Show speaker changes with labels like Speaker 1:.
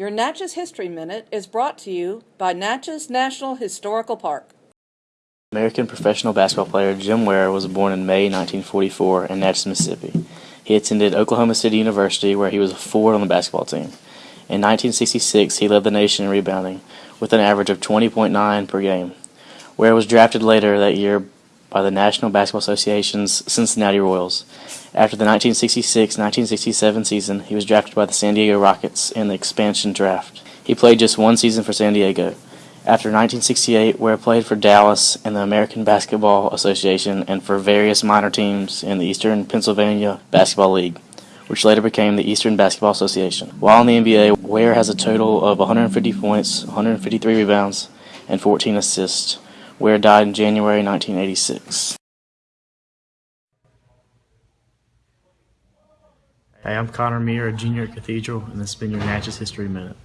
Speaker 1: Your Natchez History Minute is brought to you by Natchez National Historical Park.
Speaker 2: American professional basketball player Jim Ware was born in May 1944 in Natchez, Mississippi. He attended Oklahoma City University, where he was a forward on the basketball team. In 1966, he led the nation in rebounding with an average of 20.9 per game. Ware was drafted later that year by the National Basketball Association's Cincinnati Royals. After the 1966-1967 season, he was drafted by the San Diego Rockets in the expansion draft. He played just one season for San Diego. After 1968, Ware played for Dallas and the American Basketball Association and for various minor teams in the Eastern Pennsylvania Basketball League, which later became the Eastern Basketball Association. While in the NBA, Ware has a total of 150 points, 153 rebounds, and 14 assists. Ware died in January 1986.
Speaker 3: Hey, I'm Connor Meir, a junior at Cathedral, and this has been your Natchez History Minute.